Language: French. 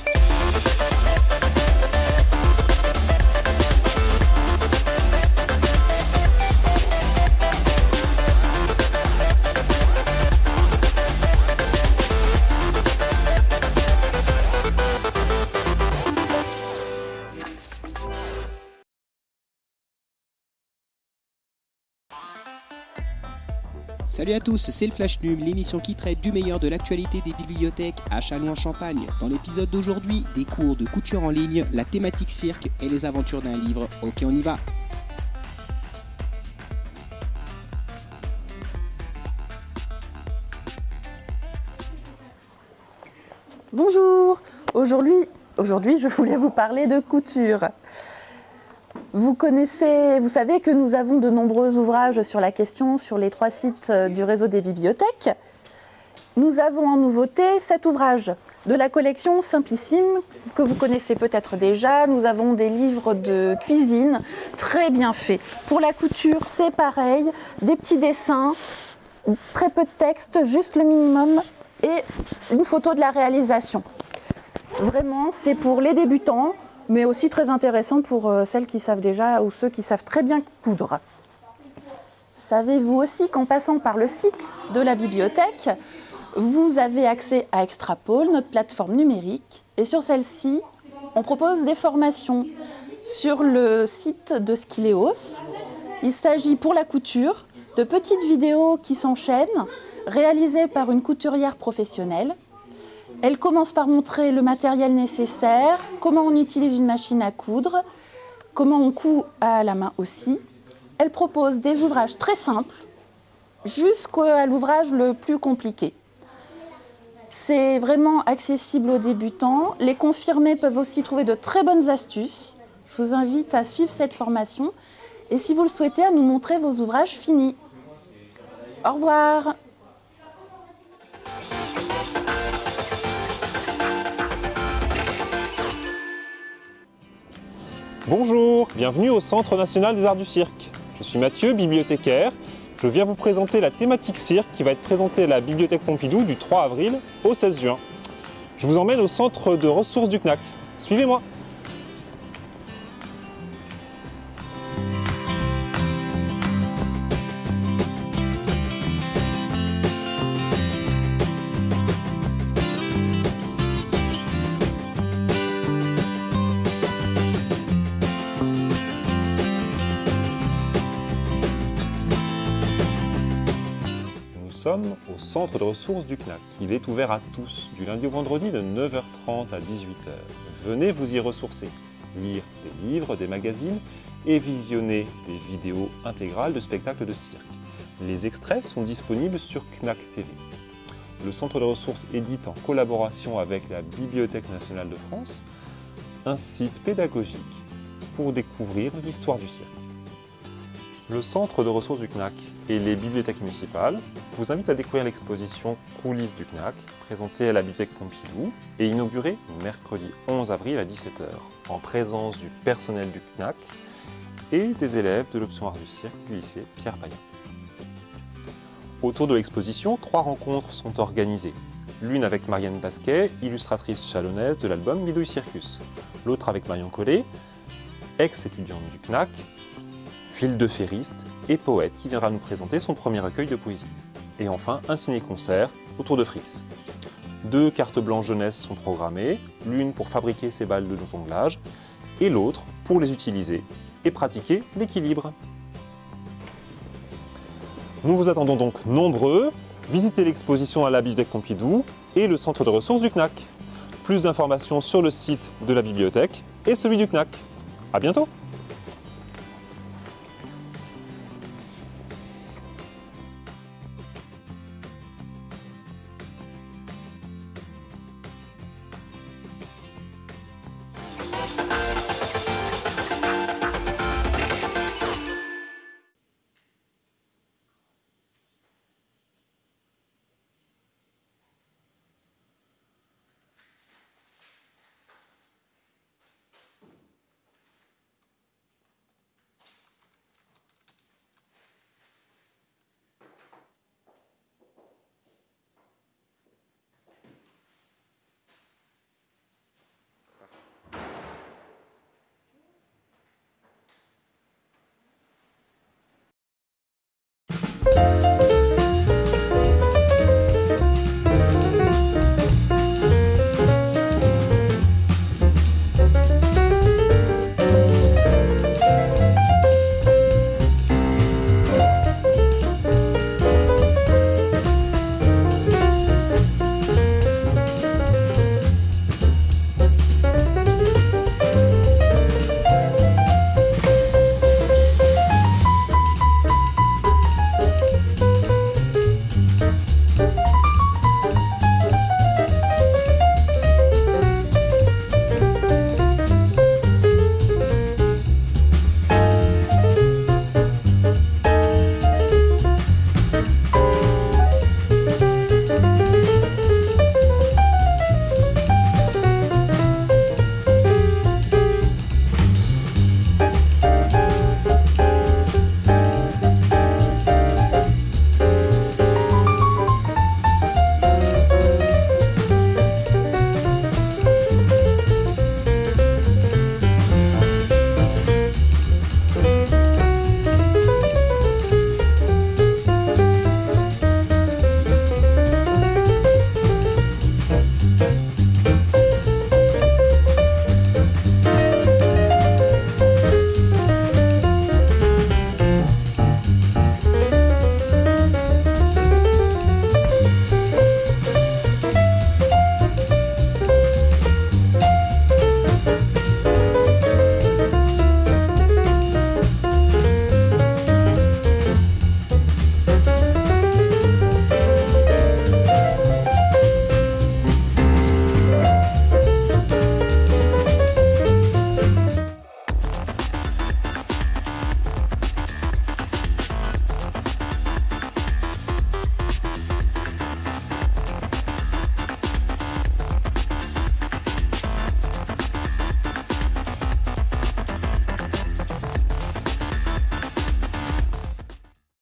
Bye. Salut à tous, c'est le Flash Num, l'émission qui traite du meilleur de l'actualité des bibliothèques à Châlons-en-Champagne. Dans l'épisode d'aujourd'hui, des cours de couture en ligne, la thématique cirque et les aventures d'un livre. Ok, on y va Bonjour Aujourd'hui, aujourd'hui, je voulais vous parler de couture. Vous connaissez, vous savez que nous avons de nombreux ouvrages sur la question sur les trois sites euh, du réseau des bibliothèques. Nous avons en nouveauté cet ouvrage de la collection Simplissime que vous connaissez peut-être déjà. Nous avons des livres de cuisine très bien faits. Pour la couture, c'est pareil, des petits dessins, très peu de texte, juste le minimum et une photo de la réalisation. Vraiment, c'est pour les débutants, mais aussi très intéressant pour euh, celles qui savent déjà ou ceux qui savent très bien coudre. Savez-vous aussi qu'en passant par le site de la bibliothèque, vous avez accès à Extrapole, notre plateforme numérique, et sur celle-ci, on propose des formations sur le site de Skileos. Il s'agit pour la couture de petites vidéos qui s'enchaînent, réalisées par une couturière professionnelle elle commence par montrer le matériel nécessaire, comment on utilise une machine à coudre, comment on coud à la main aussi. Elle propose des ouvrages très simples jusqu'à l'ouvrage le plus compliqué. C'est vraiment accessible aux débutants. Les confirmés peuvent aussi trouver de très bonnes astuces. Je vous invite à suivre cette formation et si vous le souhaitez, à nous montrer vos ouvrages finis. Au revoir Bonjour, bienvenue au Centre National des Arts du Cirque. Je suis Mathieu, bibliothécaire. Je viens vous présenter la thématique cirque qui va être présentée à la Bibliothèque Pompidou du 3 avril au 16 juin. Je vous emmène au centre de ressources du CNAC. Suivez-moi sommes au centre de ressources du CNAC. Il est ouvert à tous, du lundi au vendredi de 9h30 à 18h. Venez vous y ressourcer, lire des livres, des magazines et visionner des vidéos intégrales de spectacles de cirque. Les extraits sont disponibles sur CNAC TV. Le centre de ressources édite en collaboration avec la Bibliothèque nationale de France un site pédagogique pour découvrir l'histoire du cirque. Le centre de ressources du CNAC et les bibliothèques municipales vous invitent à découvrir l'exposition Coulisses du CNAC, présentée à la Bibliothèque Pompidou et inaugurée mercredi 11 avril à 17h, en présence du personnel du CNAC et des élèves de l'option art du cirque du lycée Pierre Payan. Autour de l'exposition, trois rencontres sont organisées. L'une avec Marianne Basquet, illustratrice chalonnaise de l'album Bidouille Circus. L'autre avec Marion Collet, ex-étudiante du CNAC fil de ferriste et poète qui viendra nous présenter son premier recueil de poésie. Et enfin, un ciné-concert autour de Frix. Deux cartes blanches jeunesse sont programmées, l'une pour fabriquer ses balles de jonglage et l'autre pour les utiliser et pratiquer l'équilibre. Nous vous attendons donc nombreux. Visitez l'exposition à la Bibliothèque Pompidou et le centre de ressources du CNAC. Plus d'informations sur le site de la bibliothèque et celui du CNAC. À bientôt